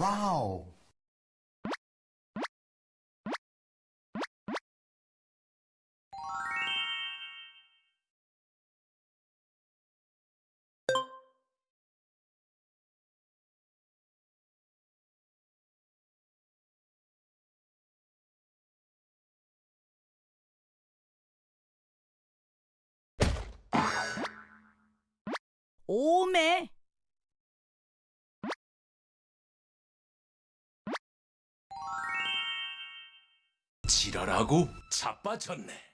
Wow! 오메 지랄하고 자빠졌네.